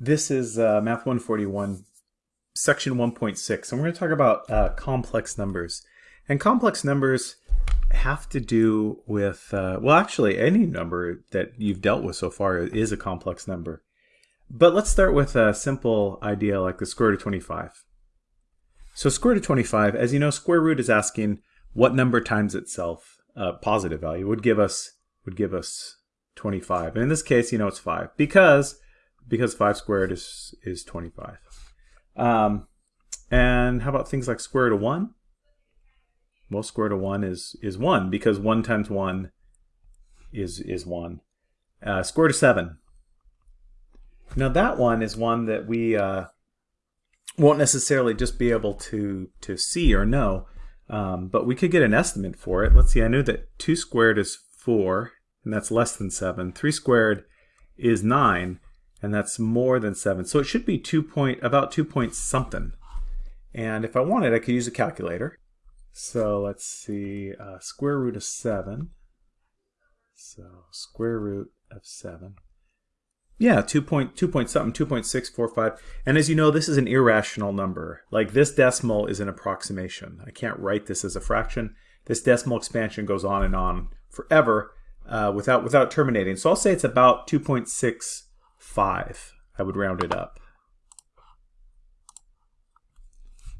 This is uh, Math 141, Section 1.6, and we're going to talk about uh, complex numbers. And complex numbers have to do with, uh, well, actually, any number that you've dealt with so far is a complex number. But let's start with a simple idea like the square root of 25. So square root of 25, as you know, square root is asking what number times itself, a positive value, would give us would give us 25. And in this case, you know it's 5 because because 5 squared is, is 25. Um, and how about things like square root of 1? Well, square root of 1 is, is 1 because 1 times 1 is, is 1. Uh, square root of 7. Now that one is one that we uh, won't necessarily just be able to, to see or know, um, but we could get an estimate for it. Let's see, I knew that 2 squared is 4, and that's less than 7. 3 squared is 9, and that's more than 7. So it should be 2 point, about 2 point something. And if I wanted, I could use a calculator. So let's see, uh, square root of 7. So square root of 7. Yeah, 2 point, 2 point something, 2.645. And as you know, this is an irrational number. Like this decimal is an approximation. I can't write this as a fraction. This decimal expansion goes on and on forever uh, without, without terminating. So I'll say it's about 2.6 5. I would round it up.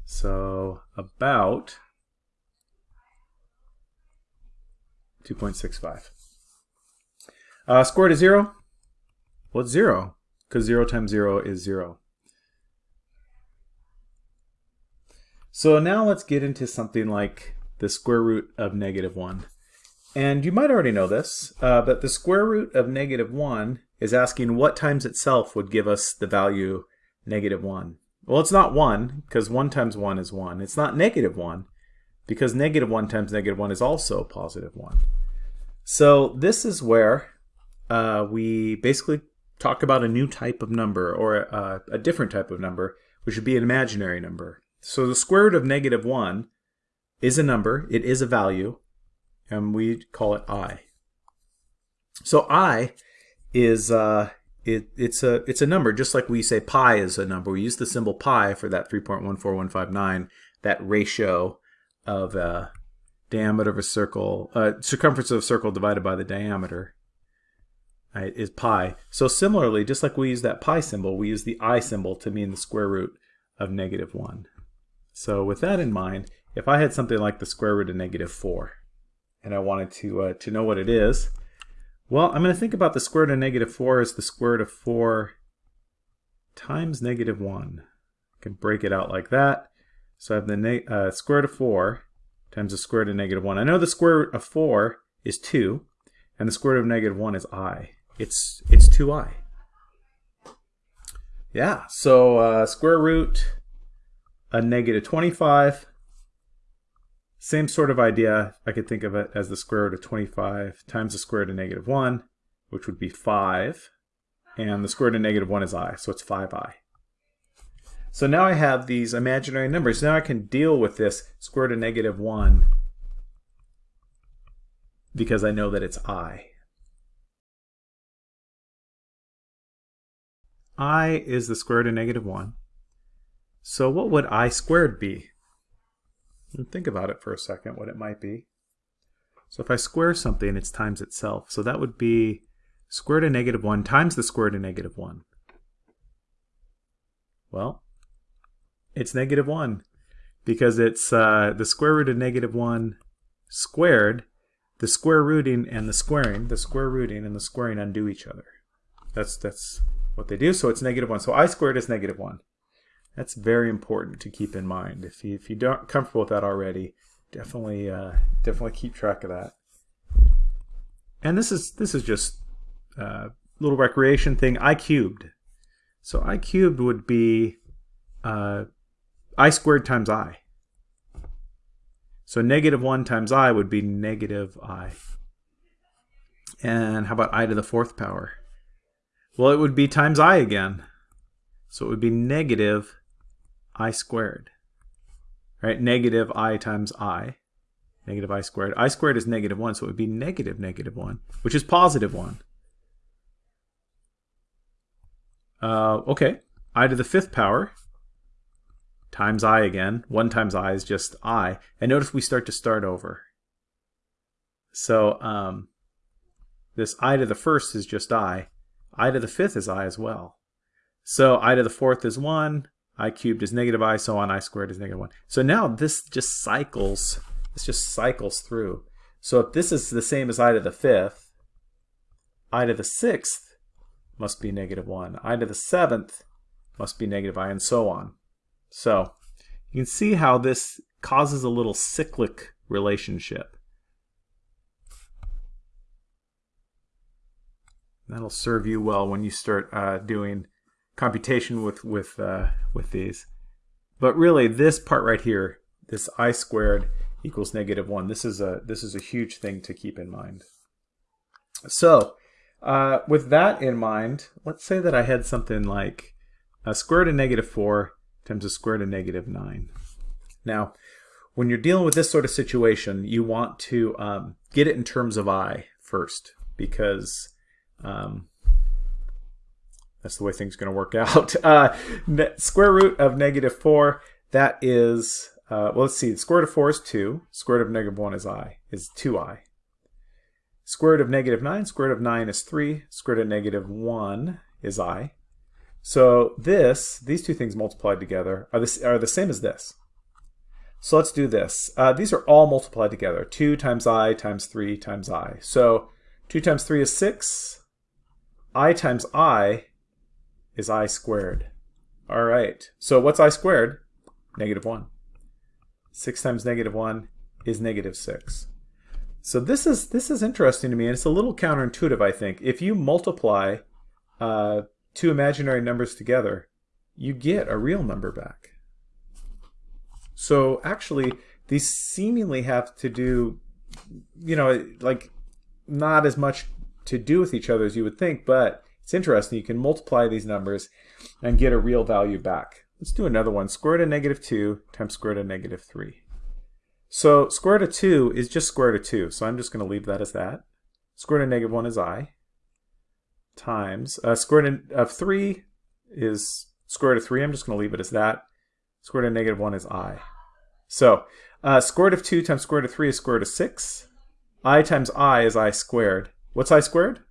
So about 2.65. Uh, square root of 0? Well, 0, because 0 times 0 is 0. So now let's get into something like the square root of negative 1. And you might already know this, uh, but the square root of negative 1 is asking what times itself would give us the value negative 1. Well, it's not 1, because 1 times 1 is 1. It's not negative 1, because negative 1 times negative 1 is also positive 1. So this is where uh, we basically talk about a new type of number, or a, a different type of number, which would be an imaginary number. So the square root of negative 1 is a number, it is a value, and we call it i. So i is uh, it, it's a it's a number just like we say pi is a number. We use the symbol pi for that 3.14159, that ratio of uh, diameter of a circle, uh, circumference of a circle divided by the diameter right, is pi. So similarly, just like we use that pi symbol, we use the i symbol to mean the square root of negative 1. So with that in mind, if I had something like the square root of negative 4, and I wanted to, uh, to know what it is, well, I'm going to think about the square root of negative 4 as the square root of 4 times negative 1. I can break it out like that. So I have the uh, square root of 4 times the square root of negative 1. I know the square root of 4 is 2, and the square root of negative 1 is i. It's, it's 2i. Yeah, so uh, square root of negative 25 same sort of idea, I could think of it as the square root of 25 times the square root of negative 1, which would be 5. And the square root of negative 1 is i, so it's 5i. So now I have these imaginary numbers. Now I can deal with this square root of negative 1 because I know that it's i. i is the square root of negative 1. So what would i squared be? And think about it for a second, what it might be. So if I square something, it's times itself. So that would be square root of negative 1 times the square root of negative 1. Well, it's negative 1 because it's uh, the square root of negative 1 squared. The square rooting and the squaring, the square rooting and the squaring undo each other. That's, that's what they do. So it's negative 1. So i squared is negative 1. That's very important to keep in mind. If you if you don't comfortable with that already, definitely uh, definitely keep track of that. And this is this is just a uh, little recreation thing. I cubed. So I cubed would be uh, i squared times i. So negative 1 times i would be negative i. And how about i to the fourth power? Well, it would be times i again. So it would be negative i squared. Right? Negative i times i. Negative i squared. i squared is negative 1, so it would be negative negative 1, which is positive 1. uh, okay, i to the fifth power times i again. 1 times i is just i. And notice we start to start over. So um, this i to the first is just i. i to the fifth is i as well. So i to the fourth is 1, i cubed is negative i, so on i squared is negative 1. So now this just cycles, this just cycles through. So if this is the same as i to the fifth, i to the sixth must be negative 1. i to the seventh must be negative i, and so on. So you can see how this causes a little cyclic relationship. That'll serve you well when you start uh, doing computation with with uh, with these. But really, this part right here, this i squared equals negative one. This is a this is a huge thing to keep in mind. So, uh, with that in mind, let's say that I had something like a square root of negative four times the square root of negative nine. Now, when you're dealing with this sort of situation, you want to um, get it in terms of i first because um, that's the way things are going to work out. Uh, square root of negative 4, that is, uh, well, let's see, square root of 4 is 2. Square root of negative 1 is i, is 2i. Square root of negative 9, square root of 9 is 3. Square root of negative 1 is i. So this, these two things multiplied together are, this, are the same as this. So let's do this. Uh, these are all multiplied together. 2 times i times 3 times i. So 2 times 3 is 6 i times i is i squared. All right, so what's i squared? Negative 1. 6 times negative 1 is negative 6. So this is this is interesting to me, and it's a little counterintuitive, I think. If you multiply uh, two imaginary numbers together, you get a real number back. So actually, these seemingly have to do, you know, like not as much to do with each other as you would think, but it's interesting. You can multiply these numbers and get a real value back. Let's do another one. Square root of negative 2 times square root of negative 3. So square root of 2 is just square root of 2, so I'm just going to leave that as that. Square root of negative 1 is i times uh, square root of 3 is square root of 3. I'm just going to leave it as that. Square root of negative 1 is i. So uh, square root of 2 times square root of 3 is square root of 6. i times i is i squared. What's i squared?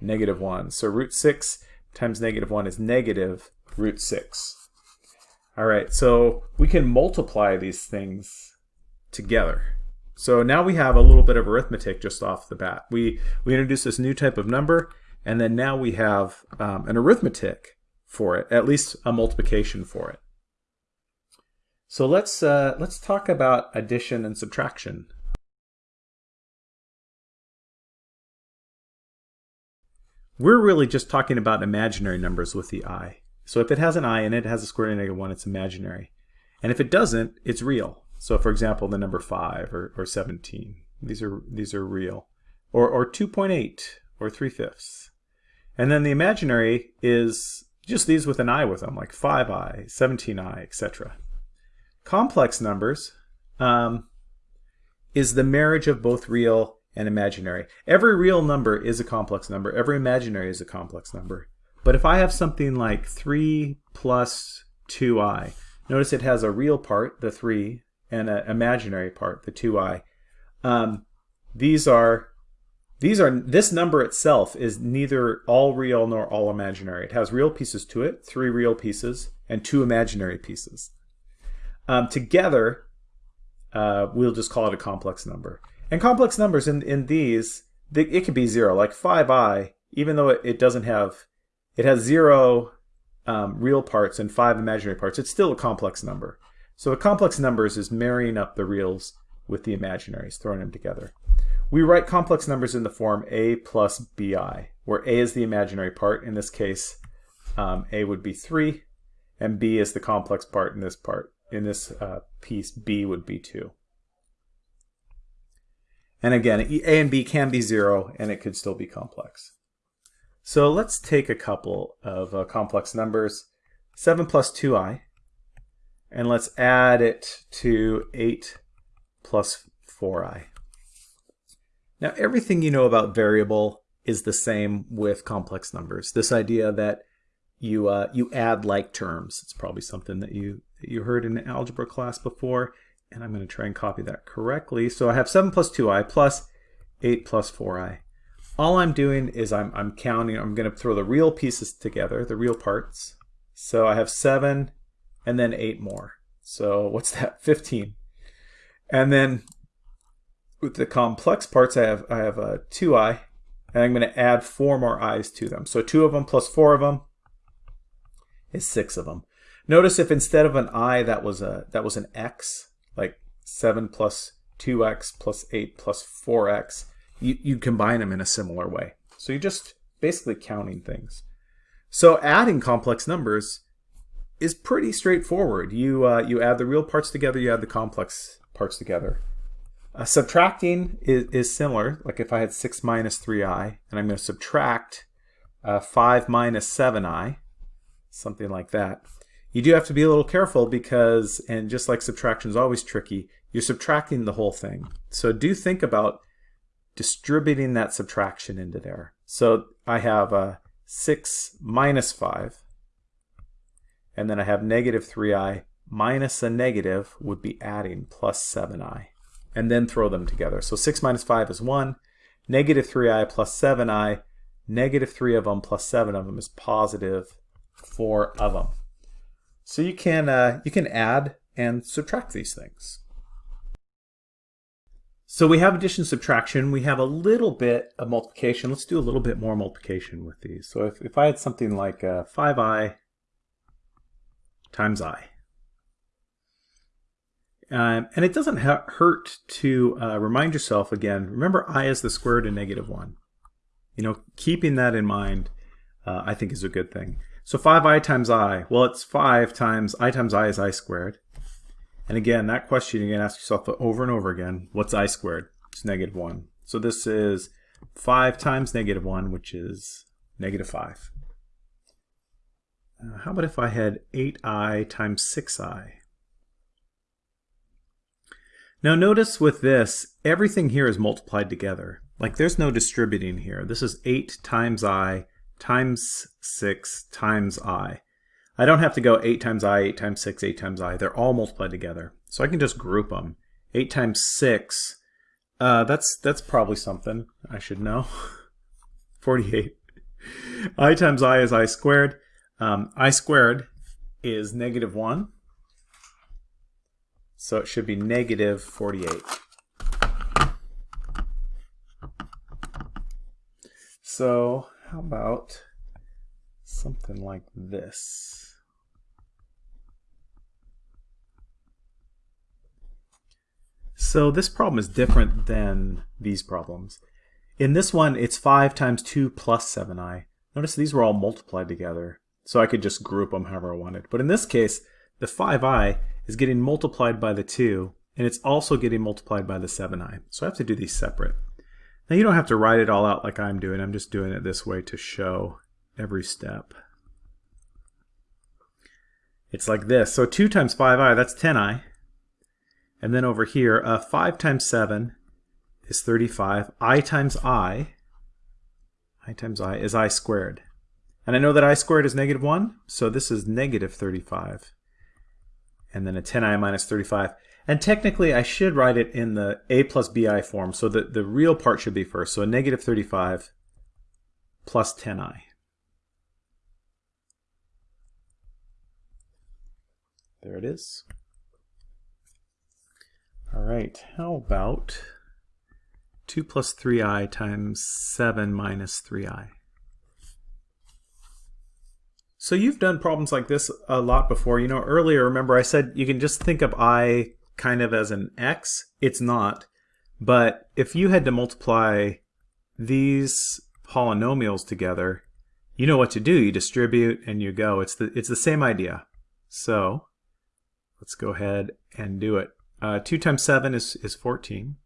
Negative 1. So root 6 times negative 1 is negative root 6. All right, so we can multiply these things together. So now we have a little bit of arithmetic just off the bat. We, we introduced this new type of number, and then now we have um, an arithmetic for it, at least a multiplication for it. So let's, uh, let's talk about addition and subtraction. We're really just talking about imaginary numbers with the i. So if it has an i in it, it has a square root of negative 1, it's imaginary. And if it doesn't, it's real. So for example, the number 5 or, or 17. These are, these are real. Or, or 2.8 or 3 fifths. And then the imaginary is just these with an i with them, like 5i, 17i, etc. Complex numbers um, is the marriage of both real and imaginary. Every real number is a complex number. Every imaginary is a complex number. But if I have something like 3 plus 2i, notice it has a real part, the 3, and an imaginary part, the 2i. Um, these are these are this number itself is neither all real nor all imaginary. It has real pieces to it, three real pieces, and two imaginary pieces. Um, together, uh, we'll just call it a complex number. And complex numbers in, in these, they, it could be zero, like 5i, even though it, it doesn't have, it has zero um, real parts and five imaginary parts, it's still a complex number. So a complex numbers is marrying up the reals with the imaginaries, throwing them together. We write complex numbers in the form a plus bi, where a is the imaginary part. In this case, um, a would be 3, and b is the complex part in this part. In this uh, piece, b would be 2. And again, A and B can be zero and it could still be complex. So let's take a couple of uh, complex numbers. 7 plus 2i. And let's add it to 8 plus 4i. Now everything you know about variable is the same with complex numbers. This idea that you uh, you add like terms. It's probably something that you that you heard in algebra class before, and I'm going to try and copy that correctly. So I have 7 plus 2i plus 8 plus 4i. All I'm doing is I'm, I'm counting, I'm going to throw the real pieces together, the real parts. So I have 7 and then 8 more. So what's that? 15. And then with the complex parts, I have I have a 2i, and I'm going to add 4 more i's to them. So 2 of them plus 4 of them is 6 of them. Notice if instead of an i that was a that was an x, like 7 plus 2x plus 8 plus 4x, you, you combine them in a similar way. So you're just basically counting things. So adding complex numbers is pretty straightforward. You, uh, you add the real parts together, you add the complex parts together. Uh, subtracting is, is similar, like if I had 6 minus 3i, and I'm going to subtract uh, 5 minus 7i, something like that. You do have to be a little careful because, and just like subtraction is always tricky, you're subtracting the whole thing. So do think about distributing that subtraction into there. So I have a uh, 6 minus 5, and then I have negative 3i minus a negative would be adding plus 7i, and then throw them together. So 6 minus 5 is 1, negative 3i plus 7i, negative 3 of them plus 7 of them is positive 4 of them. So you can, uh, you can add and subtract these things. So we have addition subtraction. We have a little bit of multiplication. Let's do a little bit more multiplication with these. So if, if I had something like uh, 5i times i. Um, and it doesn't hurt to uh, remind yourself again, remember i is the square root of negative 1. You know, keeping that in mind, uh, I think is a good thing. So 5i times i, well, it's 5 times i times i is i squared. And again, that question you're going to ask yourself over and over again, what's i squared? It's negative 1. So this is 5 times negative 1, which is negative 5. Uh, how about if I had 8i times 6i? Now notice with this, everything here is multiplied together. Like there's no distributing here. This is 8 times i times 6 times i. I don't have to go 8 times i, 8 times 6, 8 times i. They're all multiplied together. So I can just group them. 8 times 6, uh, that's, that's probably something I should know. 48. i times i is i squared. Um, i squared is negative 1. So it should be negative 48. So how about something like this? So this problem is different than these problems. In this one, it's 5 times 2 plus 7i. Notice these were all multiplied together, so I could just group them however I wanted. But in this case, the 5i is getting multiplied by the 2, and it's also getting multiplied by the 7i. So I have to do these separate. Now you don't have to write it all out like I'm doing. I'm just doing it this way to show every step. It's like this. So 2 times 5i, that's 10i. And then over here, uh, 5 times 7 is 35. i times i, i times i is i squared. And I know that i squared is negative 1, so this is negative 35. And then a 10i minus 35. And technically, I should write it in the a plus bi form, so that the real part should be first. So a negative 35 plus 10i. There it is. All right, how about 2 plus 3i times 7 minus 3i? So you've done problems like this a lot before. You know, earlier, remember I said you can just think of i kind of as an x. It's not. But if you had to multiply these polynomials together, you know what to do. You distribute and you go. It's the, it's the same idea. So let's go ahead and do it. Uh, 2 times 7 is, is 14.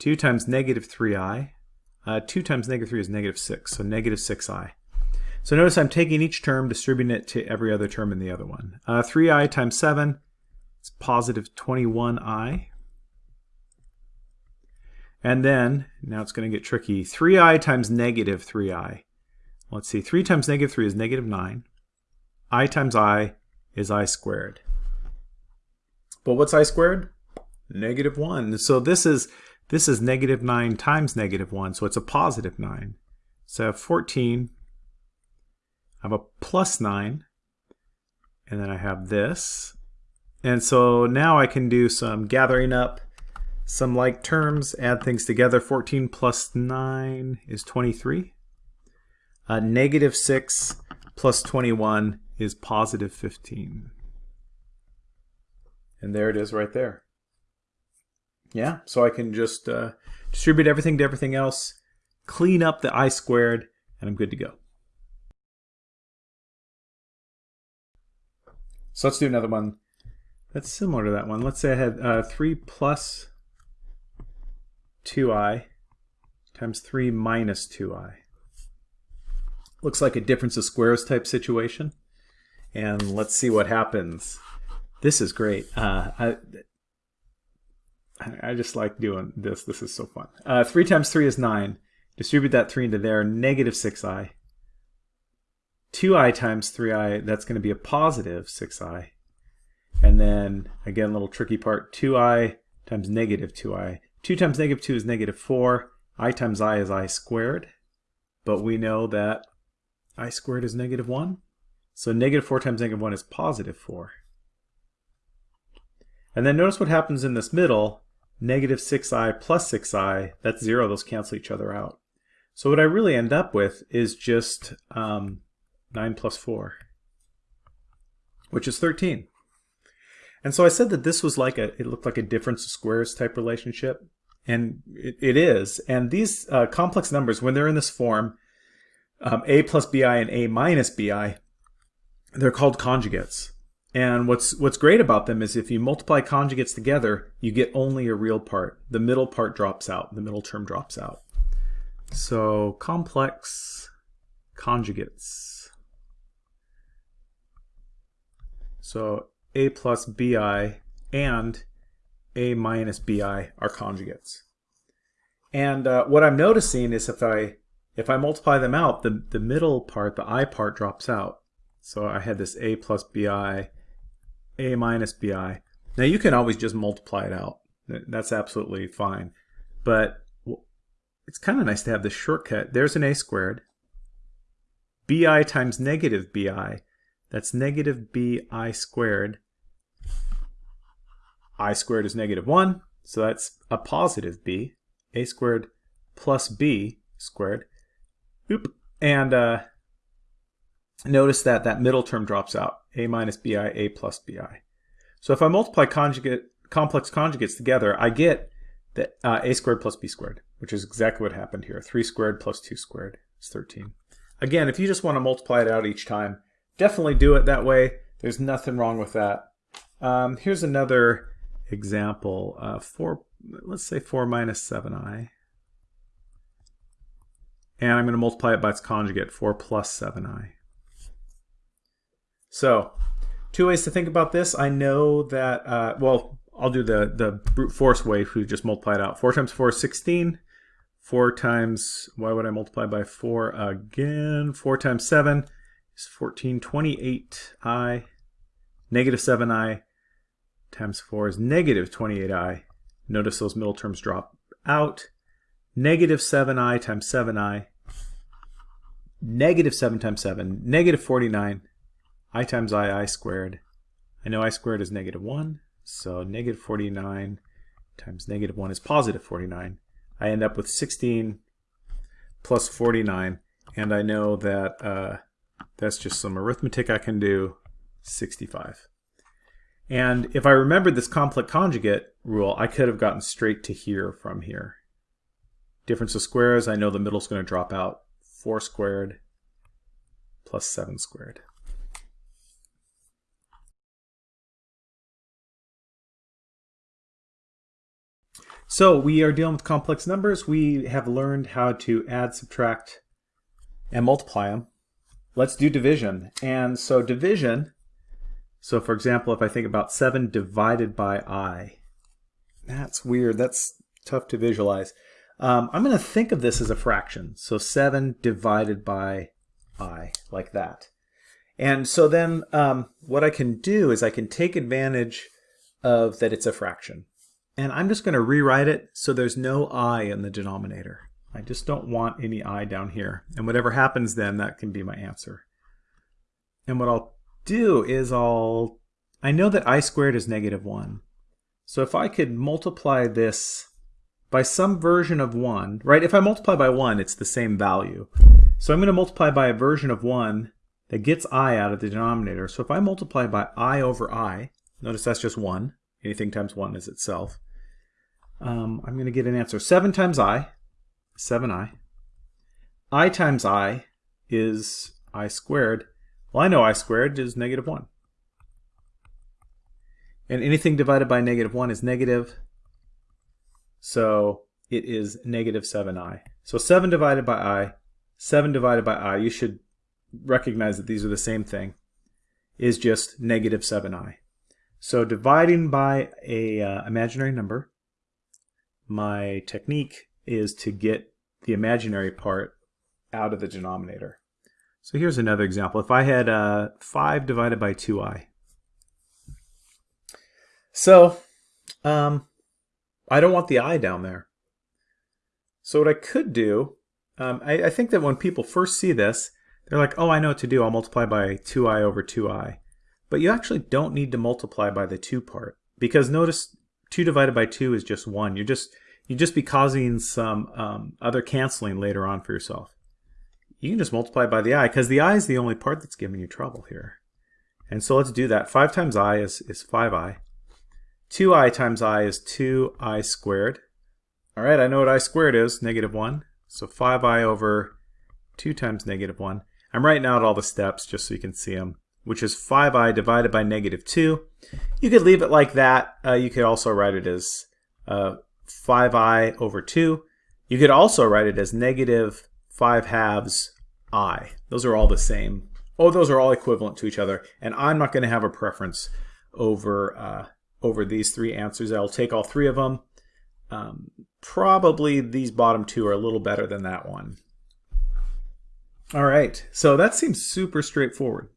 2 times negative 3i. Uh, 2 times negative 3 is negative 6, so negative 6i. So notice I'm taking each term, distributing it to every other term in the other one. Uh, 3i times 7 is positive 21i. And then, now it's going to get tricky, 3i times negative 3i. let's see, 3 times negative 3 is negative 9. i times i is i squared. But what's i squared? Negative 1. So this is this is negative 9 times negative 1, so it's a positive 9. So I have 14, I have a plus 9, and then I have this. And so now I can do some gathering up some like terms, add things together. 14 plus 9 is 23. Uh, negative 6 plus 21 is positive 15. And there it is right there. Yeah, so I can just uh, distribute everything to everything else, clean up the i squared, and I'm good to go. So let's do another one that's similar to that one. Let's say I had uh, 3 plus 2i times 3 minus 2i. Looks like a difference of squares type situation. And let's see what happens. This is great. Uh, I, I just like doing this. This is so fun. Uh, 3 times 3 is 9. Distribute that 3 into there. Negative 6i. 2i times 3i, that's going to be a positive 6i. And then, again, a little tricky part, 2i times negative 2i. 2 times negative 2 is negative 4. i times i is i squared. But we know that i squared is negative 1. So negative 4 times negative 1 is positive 4. And then notice what happens in this middle. Negative 6i plus 6i, that's 0. Those cancel each other out. So what I really end up with is just um, 9 plus 4, which is 13. And so I said that this was like a, it looked like a difference of squares type relationship. And it, it is. And these uh, complex numbers, when they're in this form, um, a plus bi and a minus bi, they're called conjugates. And what's what's great about them is if you multiply conjugates together, you get only a real part. The middle part drops out. The middle term drops out. So complex conjugates. So a plus bi and a minus bi are conjugates. And uh, what I'm noticing is if I if I multiply them out, the, the middle part, the i part, drops out. So I had this a plus bi, a minus bi. Now you can always just multiply it out. That's absolutely fine. But it's kind of nice to have this shortcut. There's an a squared. bi times negative bi, that's negative bi squared i squared is negative 1, so that's a positive b. a squared plus b squared. Oop. And uh, notice that that middle term drops out, a minus bi, a plus bi. So if I multiply conjugate, complex conjugates together, I get that uh, a squared plus b squared, which is exactly what happened here. 3 squared plus 2 squared is 13. Again, if you just want to multiply it out each time, definitely do it that way. There's nothing wrong with that. Um, here's another example, uh, 4, let's say 4 minus 7i. And I'm going to multiply it by its conjugate, 4 plus 7i. So, two ways to think about this. I know that, uh, well, I'll do the, the brute force way we just multiply it out. 4 times 4 is 16. 4 times, why would I multiply by 4 again? 4 times 7 is 14, 28i. Negative 7i times 4 is negative 28i. Notice those middle terms drop out. Negative 7i times 7i. Negative 7 times 7. Negative 49. i times i, i squared. I know i squared is negative 1. So negative 49 times negative 1 is positive 49. I end up with 16 plus 49. And I know that uh, that's just some arithmetic I can do. 65. And if I remembered this complex conjugate rule, I could have gotten straight to here from here. Difference of squares, I know the middle is going to drop out. 4 squared plus 7 squared. So we are dealing with complex numbers. We have learned how to add, subtract, and multiply them. Let's do division. And so division so for example, if I think about 7 divided by i, that's weird. That's tough to visualize. Um, I'm going to think of this as a fraction. So 7 divided by i, like that. And so then um, what I can do is I can take advantage of that it's a fraction. And I'm just going to rewrite it so there's no i in the denominator. I just don't want any i down here. And whatever happens then, that can be my answer. And what I'll do is I'll, I know that i squared is negative 1. So if I could multiply this by some version of 1, right? If I multiply by 1, it's the same value. So I'm going to multiply by a version of 1 that gets i out of the denominator. So if I multiply by i over i, notice that's just 1. Anything times 1 is itself. Um, I'm going to get an answer. 7 times i, 7i. i times i is i squared. Well, I know i squared is negative 1. And anything divided by negative 1 is negative. So it is negative 7i. So 7 divided by i, 7 divided by i, you should recognize that these are the same thing, is just negative 7i. So dividing by a uh, imaginary number, my technique is to get the imaginary part out of the denominator. So here's another example. If I had uh, 5 divided by 2i. So um, I don't want the i down there. So what I could do, um, I, I think that when people first see this, they're like, oh, I know what to do. I'll multiply by 2i over 2i. But you actually don't need to multiply by the 2 part. Because notice 2 divided by 2 is just 1. You're just you'd just be causing some um, other canceling later on for yourself. You can just multiply by the i, because the i is the only part that's giving you trouble here. And so let's do that. 5 times i is, is 5i. 2i times i is 2i squared. All right, I know what i squared is, negative 1. So 5i over 2 times negative 1. I'm writing out all the steps just so you can see them, which is 5i divided by negative 2. You could leave it like that. Uh, you could also write it as uh, 5i over 2. You could also write it as negative 5 halves i. Those are all the same. Oh, those are all equivalent to each other. And I'm not going to have a preference over, uh, over these three answers. I'll take all three of them. Um, probably these bottom two are a little better than that one. All right, so that seems super straightforward.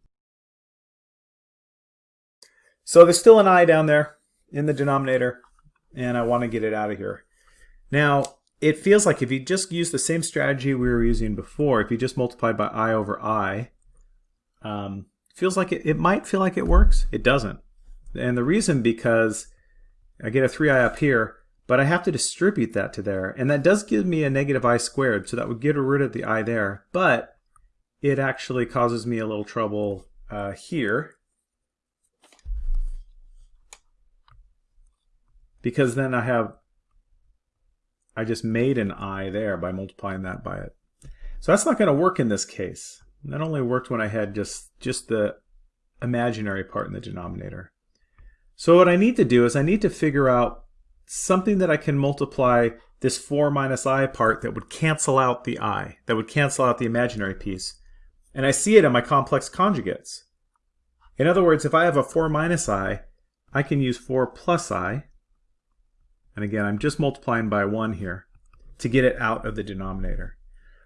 So there's still an i down there in the denominator and I want to get it out of here. Now, it feels like if you just use the same strategy we were using before, if you just multiply by i over i, um, feels like it, it might feel like it works. It doesn't. And the reason because I get a 3i up here, but I have to distribute that to there. And that does give me a negative i squared, so that would get rid of the i there. But it actually causes me a little trouble uh, here because then I have, I just made an i there by multiplying that by it. So that's not going to work in this case. That only worked when I had just, just the imaginary part in the denominator. So what I need to do is I need to figure out something that I can multiply this 4 minus i part that would cancel out the i, that would cancel out the imaginary piece. And I see it in my complex conjugates. In other words, if I have a 4 minus i, I can use 4 plus i, and again, I'm just multiplying by 1 here to get it out of the denominator.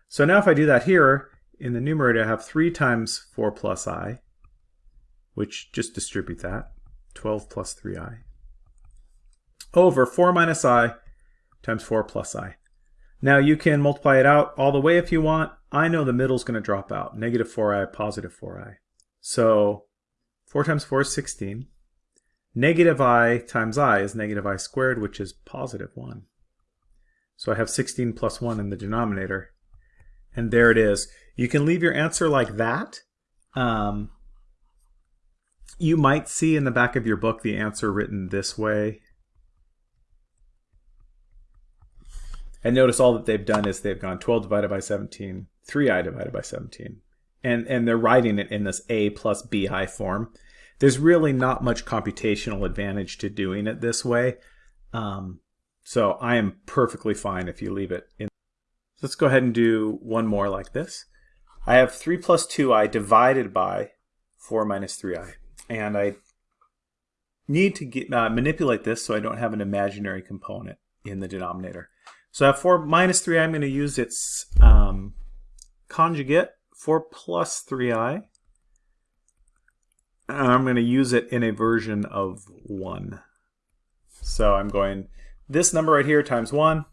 So now if I do that here, in the numerator I have 3 times 4 plus i, which just distribute that, 12 plus 3i, over 4 minus i times 4 plus i. Now you can multiply it out all the way if you want. I know the middle is going to drop out, negative 4i, positive 4i. So 4 times 4 is 16. Negative i times i is negative i squared, which is positive 1. So I have 16 plus 1 in the denominator. And there it is. You can leave your answer like that. Um, you might see in the back of your book the answer written this way. And notice all that they've done is they've gone 12 divided by 17, 3i divided by 17. And, and they're writing it in this a plus bi form there's really not much computational advantage to doing it this way. Um, so I am perfectly fine if you leave it in. Let's go ahead and do one more like this. I have 3 plus 2i divided by 4 minus 3i. And I need to get, uh, manipulate this so I don't have an imaginary component in the denominator. So I have 4 minus 3, I'm going to use its um, conjugate, 4 plus 3i. I'm going to use it in a version of 1. So I'm going this number right here times 1.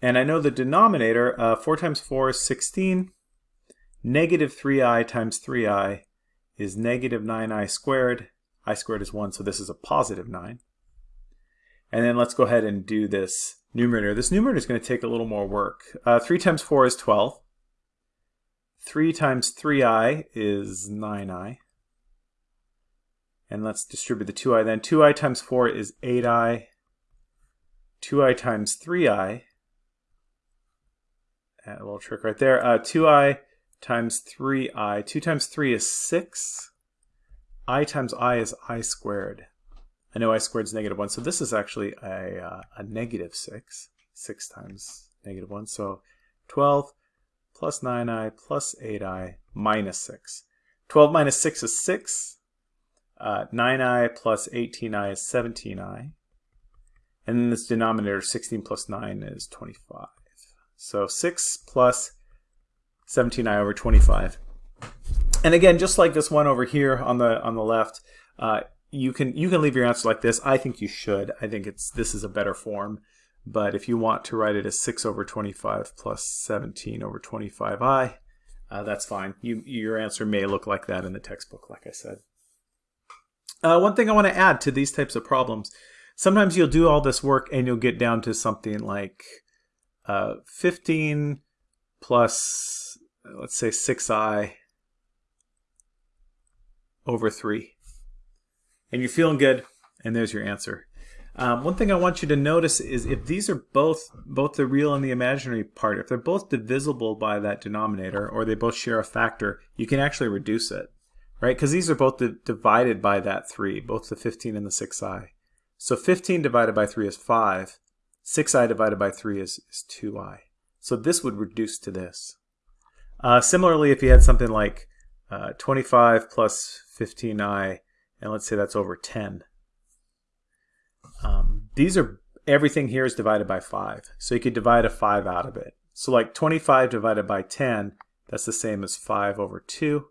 And I know the denominator, uh, 4 times 4 is 16. Negative 3i times 3i is negative 9i squared. i squared is 1, so this is a positive 9. And then let's go ahead and do this numerator. This numerator is going to take a little more work. Uh, 3 times 4 is 12. 3 times 3i is 9i. And let's distribute the 2i then. 2i times 4 is 8i. 2i times 3i, a little trick right there, uh, 2i times 3i. 2 times 3 is 6. i times i is i squared. I know i squared is negative 1, so this is actually a, uh, a negative 6. 6 times negative 1, so 12 plus 9i plus 8i minus 6. 12 minus 6 is 6. Uh, 9i plus 18i is 17i. And then this denominator, 16 plus 9 is 25. So 6 plus 17i over 25. And again, just like this one over here on the on the left, uh, you can you can leave your answer like this. I think you should. I think it's this is a better form. But if you want to write it as 6 over 25 plus 17 over 25i, uh, that's fine. You, your answer may look like that in the textbook, like I said. Uh, one thing I want to add to these types of problems, sometimes you'll do all this work and you'll get down to something like uh, 15 plus, let's say 6i over 3. And you're feeling good, and there's your answer. Um, one thing I want you to notice is if these are both, both the real and the imaginary part, if they're both divisible by that denominator, or they both share a factor, you can actually reduce it, right? Because these are both divided by that 3, both the 15 and the 6i. So 15 divided by 3 is 5. 6i divided by 3 is, is 2i. So this would reduce to this. Uh, similarly, if you had something like uh, 25 plus 15i, and let's say that's over 10, um, these are, everything here is divided by 5. So you could divide a 5 out of it. So like 25 divided by 10, that's the same as 5 over 2.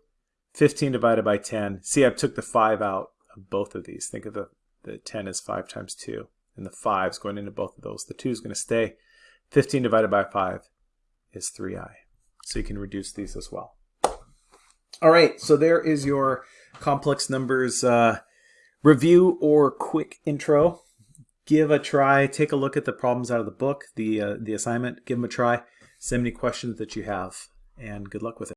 15 divided by 10. See, I took the 5 out of both of these. Think of the, the 10 as 5 times 2. And the 5 is going into both of those. The 2 is going to stay. 15 divided by 5 is 3i. So you can reduce these as well. All right, so there is your complex numbers uh, review or quick intro give a try. Take a look at the problems out of the book, the, uh, the assignment. Give them a try. Send me questions that you have, and good luck with it.